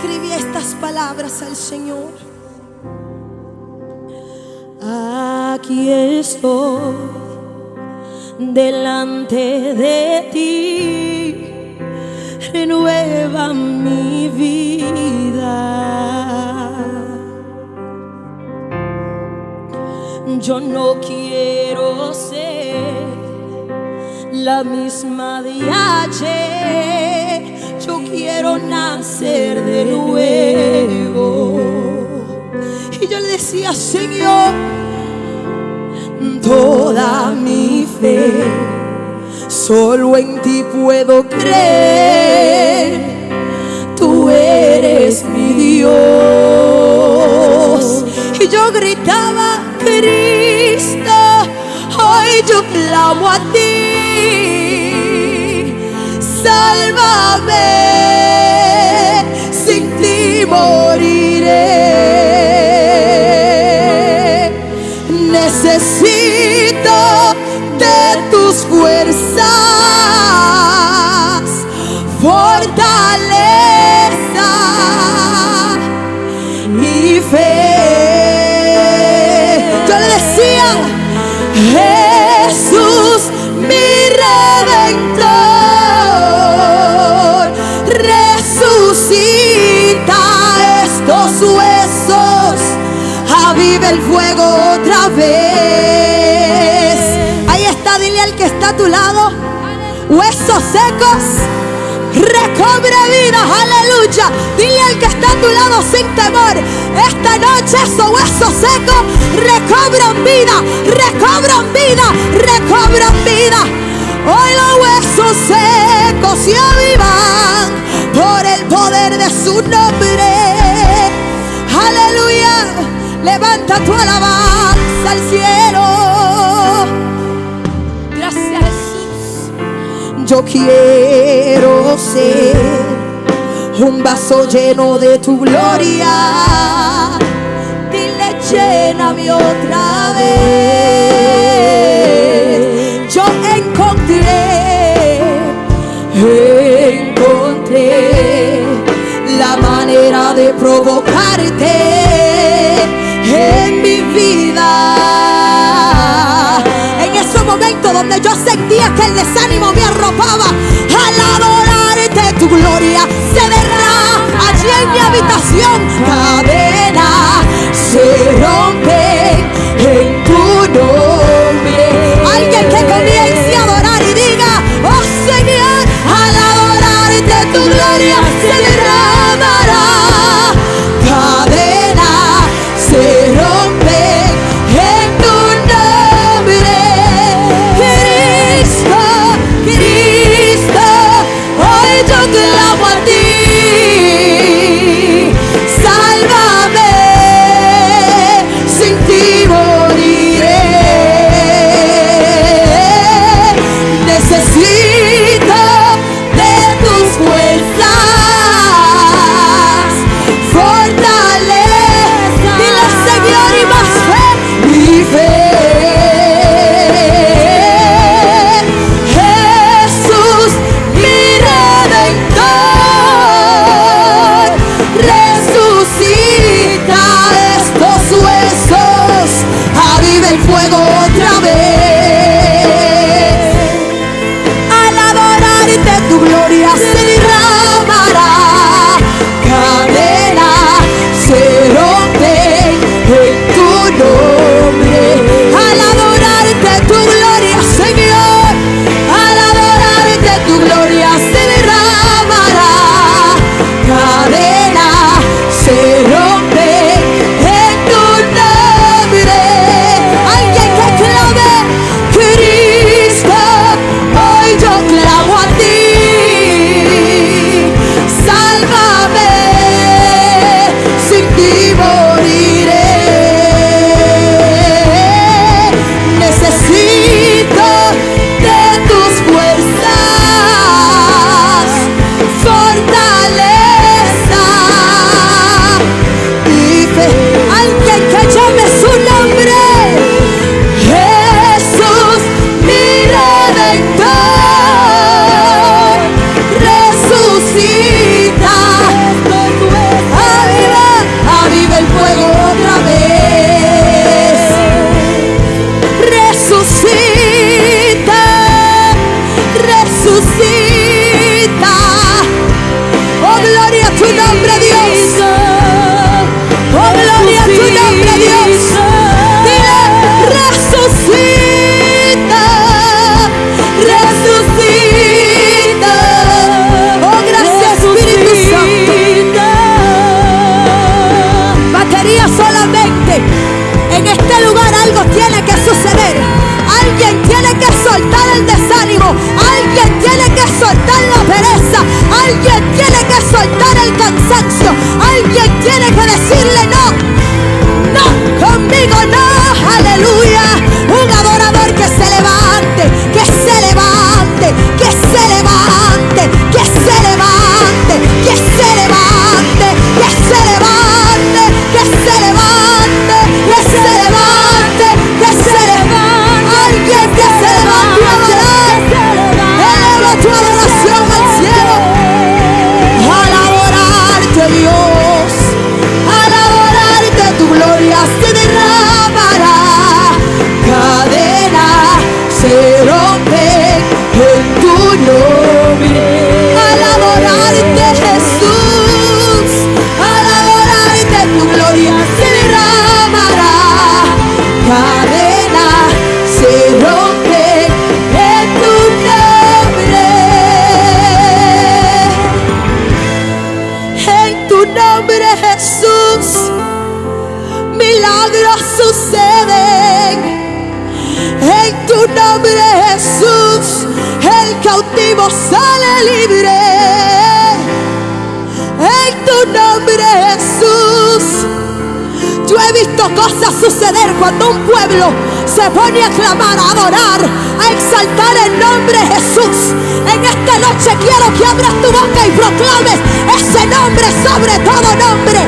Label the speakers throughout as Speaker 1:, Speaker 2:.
Speaker 1: escribí estas palabras al Señor. Aquí estoy delante de ti, renueva mi vida. Yo no quiero ser la misma de. Yo quiero nacer de nuevo. Y yo le decía, Señor, toda mi fe, solo en ti puedo creer. Tú eres mi Dios. Y yo gritaba, Cristo, hoy yo clamo a ti. Sálvame, huesos secos. Recobre vida, aleluya. Dile al que está a tu lado sin temor. Esta noche esos huesos secos recobran vida, recobran vida, recobran vida. Hoy los huesos secos se avivan por el poder de su nombre. Aleluya. Levanta tu alabanza al cielo. Yo quiero ser un vaso lleno de tu gloria. Dile, lléname otra vez. Yo sentía que el desánimo me arropaba, visto cosas suceder cuando un pueblo se pone a clamar, a adorar, a exaltar el nombre Jesús. En esta noche quiero que abras tu boca y proclames ese nombre sobre todo nombre.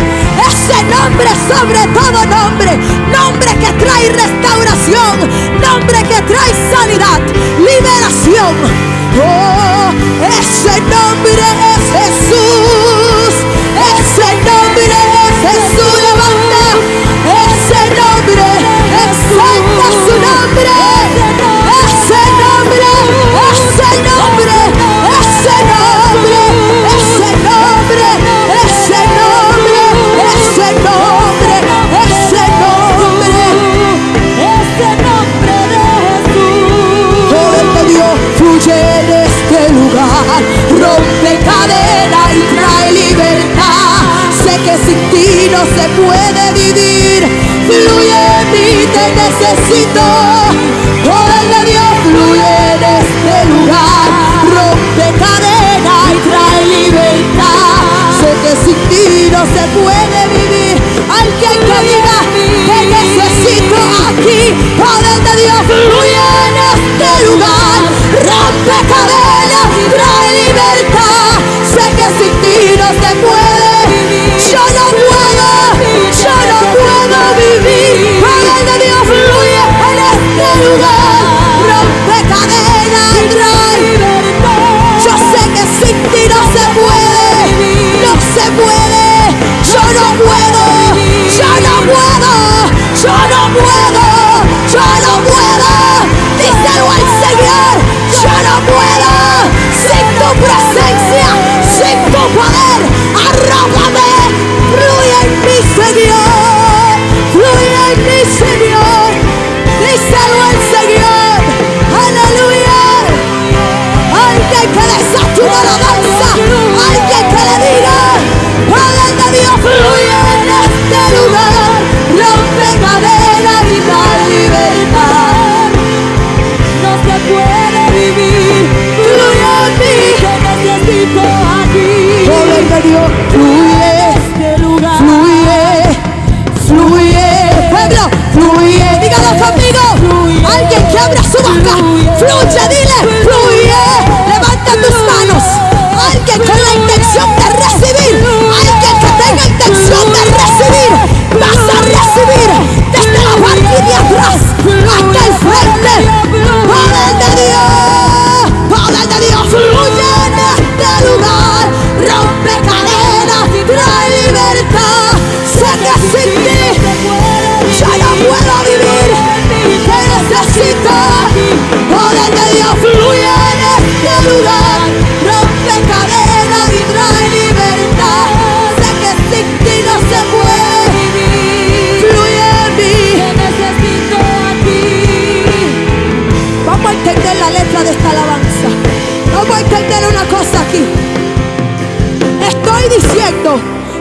Speaker 1: Ese nombre sobre todo nombre. Nombre que trae restauración. Nombre que trae sanidad, liberación. Oh, ese nombre Rompecabezas.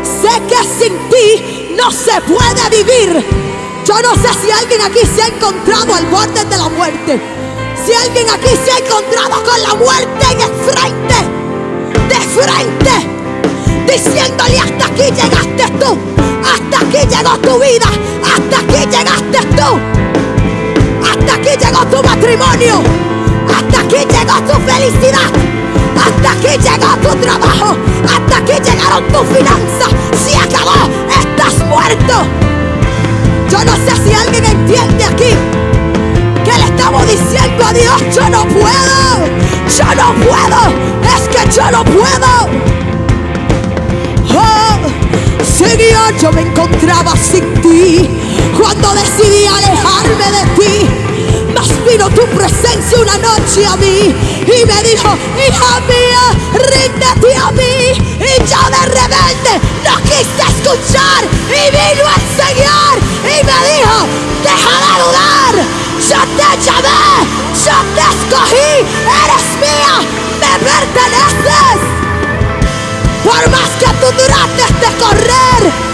Speaker 1: Sé que sin ti no se puede vivir. Yo no sé si alguien aquí se ha encontrado al borde de la muerte. Si alguien aquí se ha encontrado con la muerte en el frente. De frente. Diciéndole hasta aquí llegaste tú. Hasta aquí llegó tu vida. Hasta aquí llegaste tú. Hasta aquí llegó tu matrimonio. Hasta aquí llegó tu felicidad. Hasta aquí llegó tu trabajo. Hasta aquí llegaron tus finanzas. Se acabó. Estás muerto. Yo no sé si alguien entiende aquí que le estamos diciendo a Dios, yo no puedo. Yo no puedo. Es que yo no puedo. Oh, Señor, yo me encontraba sin ti cuando decidí alejarme de ti. Mas vino tu presencia una noche a mí y me dijo, hija mía, ríndete a mí. Y yo de rebelde no quise escuchar y vino el Señor y me dijo, deja de dudar, yo te llamé, yo te escogí, eres mía, me perteneces. Por más que tú trates de correr, es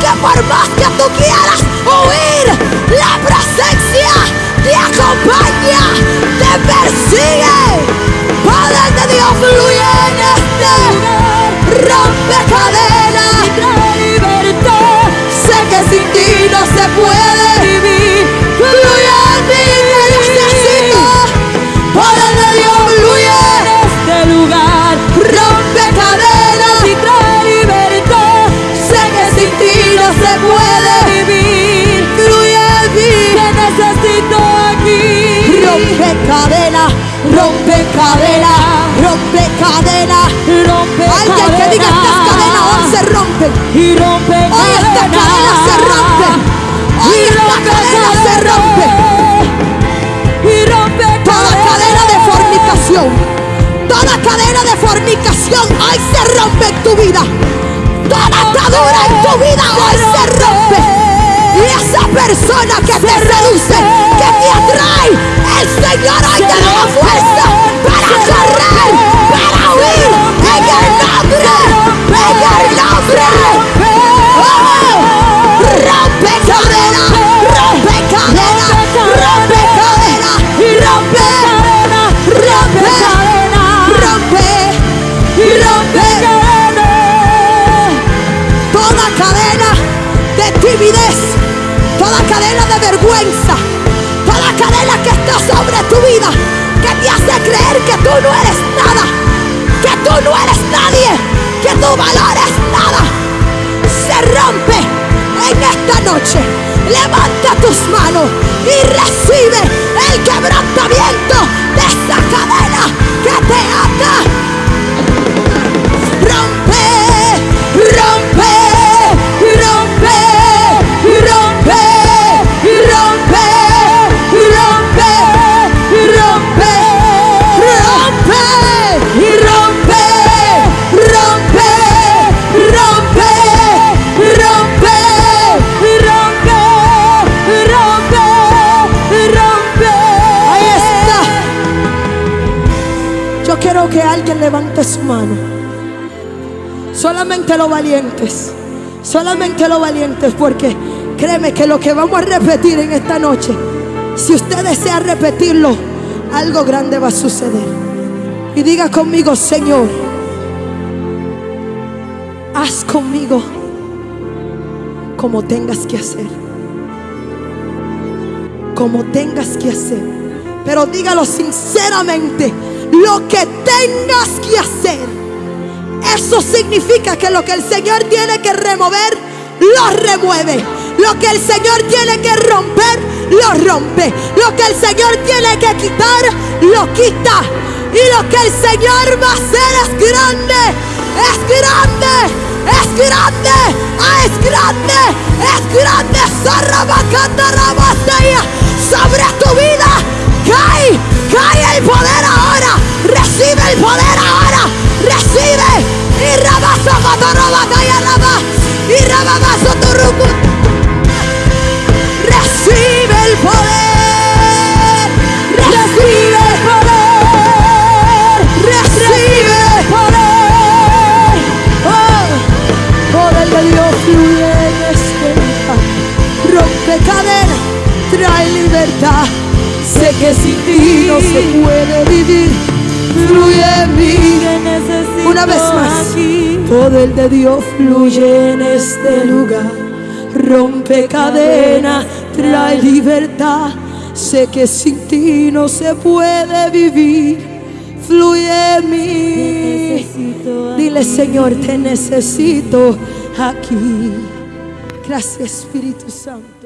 Speaker 1: que por más que tú quieras huir, la presencia te acompaña,
Speaker 2: te
Speaker 1: persigue. Padre de Dios, fluye en este rompe
Speaker 2: y rompe
Speaker 1: Hoy esta cadena se rompe. Hoy
Speaker 2: Y
Speaker 1: esta cadena se rompe.
Speaker 2: y rompe
Speaker 1: Toda cadena de fornicación, toda cadena de fornicación hoy se rompe en tu vida. Toda atadura en tu vida hoy se rompe. Y esa persona que te seduce, que te atrae, el Señor hoy te esta noche. Levanta tus manos y recibe el quebrantamiento de esa cadena que te ata. Quiero que alguien levante su mano. Solamente los valientes. Solamente los valientes. Porque créeme que lo que vamos a repetir en esta noche, si usted desea repetirlo, algo grande va a suceder. Y diga conmigo, Señor, haz conmigo como tengas que hacer. Como tengas que hacer. Pero dígalo sinceramente, lo que tengas que hacer. Eso significa que lo que el Señor tiene que remover, lo remueve. Lo que el Señor tiene que romper, lo rompe. Lo que el Señor tiene que quitar, lo quita. Y lo que el Señor va a hacer es grande, es grande, es grande, ah, es grande, es grande. Sobre tu vida cae, cae el poder libertad. Sé que sin ti no se puede vivir. Fluye en mí. Una vez más. Poder de Dios fluye en este lugar. Rompe cadena, trae libertad. Sé que sin ti no se puede vivir. Fluye en mí. Dile, Señor, te necesito aquí. Gracias, Espíritu Santo.